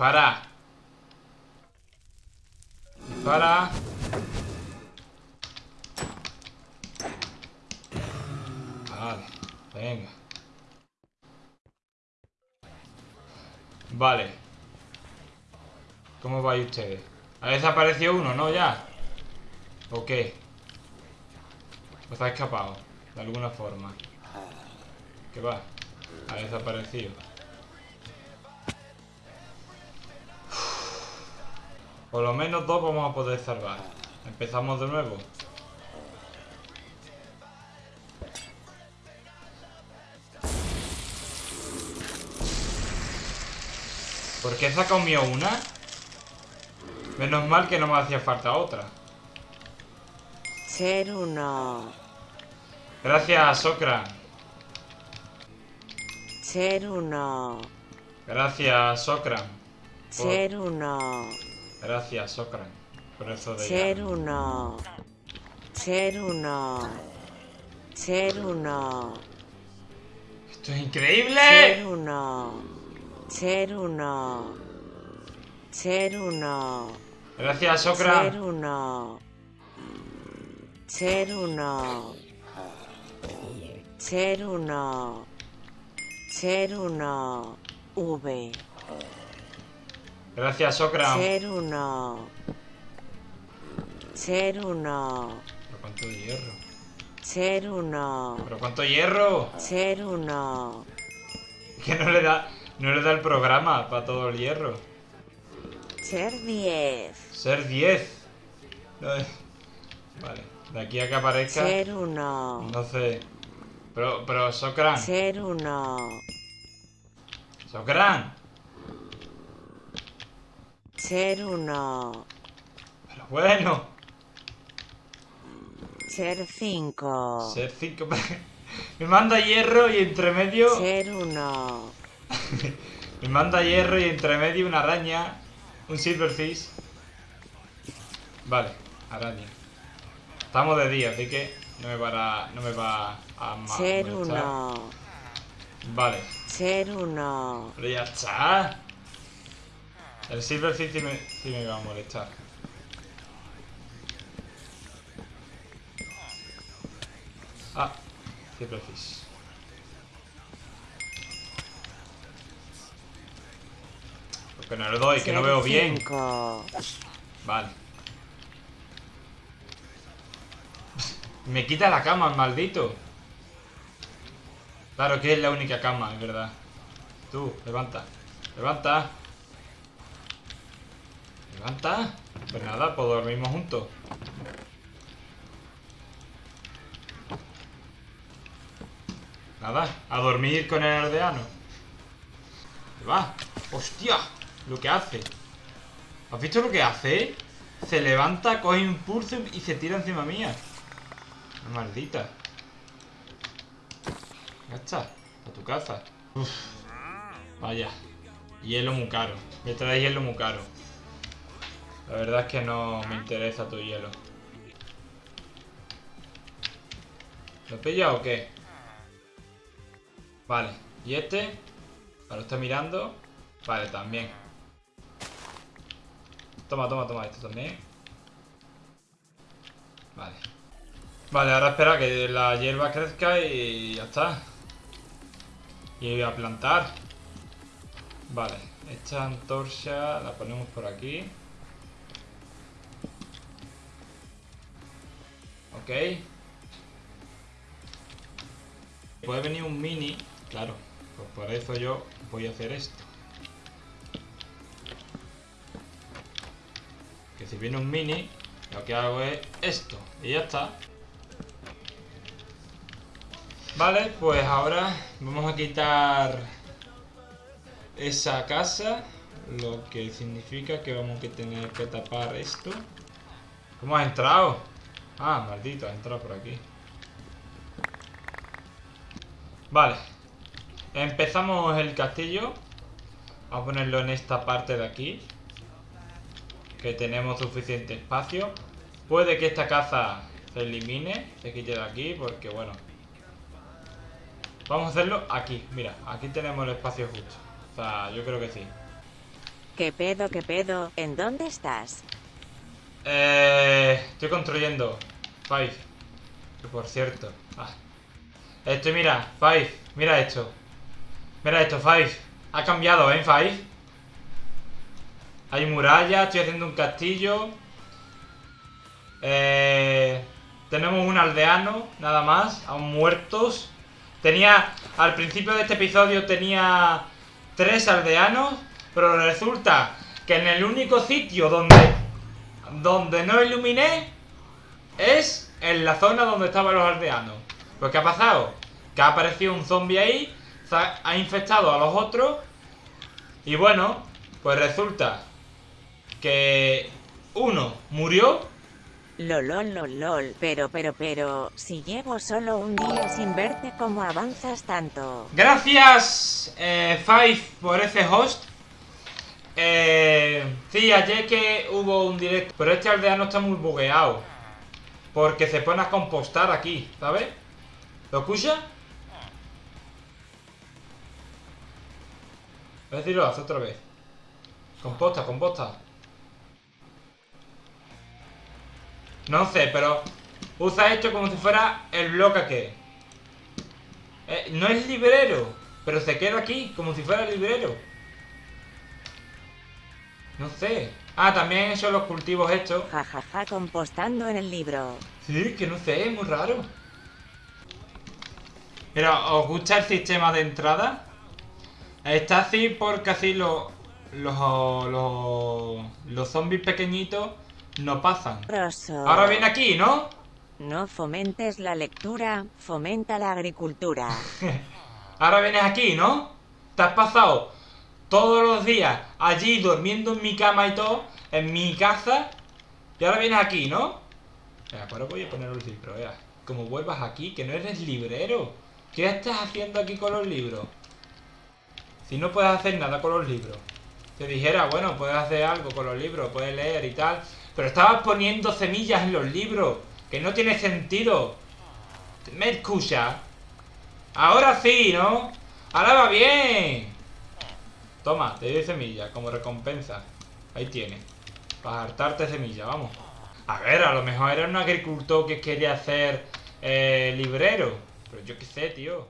Dispara. Dispara. Vale, venga. Vale. ¿Cómo vais ustedes? ¿Ha desaparecido uno, no? ¿Ya? ¿O qué? ¿Os ha escapado? De alguna forma. ¿Qué va? Ha desaparecido. Por lo menos dos vamos a poder salvar. Empezamos de nuevo. ¿Por qué he sacado mío una? Menos mal que no me hacía falta otra. Ser uno. Gracias, Socra. Ser uno. Gracias, Socra. Ser uno. Gracias, Socra. Por eso de Ser uno. Ser uno. Ser uno. ¡Esto es increíble! Ser uno. Ser uno. Ser uno. Gracias, Socra. Ser uno. Ser uno. Ser uno. Ser uno. V. Gracias, Socra. Ser uno. Ser uno. ¿Pero cuánto hierro? Ser uno. ¿Pero cuánto hierro? Ser uno. Es que no le da... No le da el programa para todo el hierro. Ser diez. Ser 10. No es- Vale. De aquí a que aparezca... Ser uno. No sé. Pero, pero Socran. Ser uno. Socran. Ser uno. Pero bueno. Ser cinco. Ser 5. Me manda hierro y entre medio. Ser uno. Me manda hierro y entre medio una araña. Un silverfish. Vale, araña. Estamos de día, así que no me va a, no me va a Ser molestar. uno. Vale, Ser uno. pero ya está. El silverfish sí me, sí me va a molestar. Ah, silverfish. Porque no le doy, que no veo bien. Vale. Me quita la cama, maldito. Claro que es la única cama, es verdad. Tú, levanta. Levanta. Levanta. Pues nada, pues dormimos juntos. Nada, a dormir con el aldeano. ¿Qué va? ¡Hostia! Lo que hace. ¿Has visto lo que hace? Se levanta, coge impulso y se tira encima mía. Maldita. Ya está. A tu casa. Uf. Vaya. Hielo muy caro. Me trae hielo muy caro. La verdad es que no me interesa tu hielo. ¿Lo he pillado o qué? Vale. ¿Y este? ¿Lo está mirando? Vale, también. Toma, toma, toma, esto también. Vale. Vale, ahora espera que la hierba crezca y ya está. Y voy a plantar. Vale, esta antorcha la ponemos por aquí. Ok. Puede venir un mini, claro. Pues por eso yo voy a hacer esto. Que si viene un mini, lo que hago es esto. Y ya está. Vale, pues ahora vamos a quitar esa casa. Lo que significa que vamos a tener que tapar esto. ¿Cómo has entrado? Ah, maldito, has entrado por aquí. Vale. Empezamos el castillo. Vamos a ponerlo en esta parte de aquí. Que tenemos suficiente espacio. Puede que esta casa se elimine. Se quite de aquí porque, bueno. Vamos a hacerlo aquí. Mira, aquí tenemos el espacio justo. O sea, yo creo que sí. ¿Qué pedo, qué pedo? ¿En dónde estás? Eh, estoy construyendo. Five. Que por cierto. Ah. Estoy, mira, Five. Mira esto. Mira esto, Five. Ha cambiado, ¿eh, Five? Hay muralla, estoy haciendo un castillo. Eh, tenemos un aldeano, nada más, aún muertos. Tenía, al principio de este episodio tenía tres aldeanos, pero resulta que en el único sitio donde, donde no iluminé es en la zona donde estaban los aldeanos. Pues ¿qué ha pasado? Que ha aparecido un zombie ahí, ha infectado a los otros y bueno, pues resulta que uno murió Lol, lol, lol, lol, pero, pero, pero, si llevo solo un día sin verte, ¿cómo avanzas tanto? Gracias, eh, Five, por ese host. Eh, sí, ayer que hubo un directo, pero este aldeano está muy bugueado. Porque se pone a compostar aquí, ¿sabes? ¿Lo escucha? A ver si hace otra vez. Composta, composta. No sé, pero usa esto como si fuera el bloque que eh, no es librero, pero se queda aquí como si fuera librero. No sé. Ah, también son los cultivos estos. Jajaja, ja, ja, compostando en el libro. Sí, que no sé, es muy raro. Pero, ¿os gusta el sistema de entrada? Está así porque así los, los, los, los zombies pequeñitos no pasan. Ahora viene aquí, ¿no? No fomentes la lectura, fomenta la agricultura. Ahora vienes aquí, ¿no? Te has pasado todos los días allí durmiendo en mi cama y todo, en mi casa, y ahora vienes aquí, ¿no? Venga, ahora voy a poner libros, vea. Como vuelvas aquí, que no eres librero. ¿Qué estás haciendo aquí con los libros? Si no puedes hacer nada con los libros. Te dijera, bueno, puedes hacer algo con los libros, puedes leer y tal. Pero estabas poniendo semillas en los libros. Que no tiene sentido. ¿Me escucha? Ahora sí, ¿no? Ahora va bien. Toma, te doy semilla como recompensa. Ahí tienes. Para hartarte semilla, vamos. A ver, a lo mejor era un agricultor que quería hacer eh, librero. Pero yo qué sé, tío.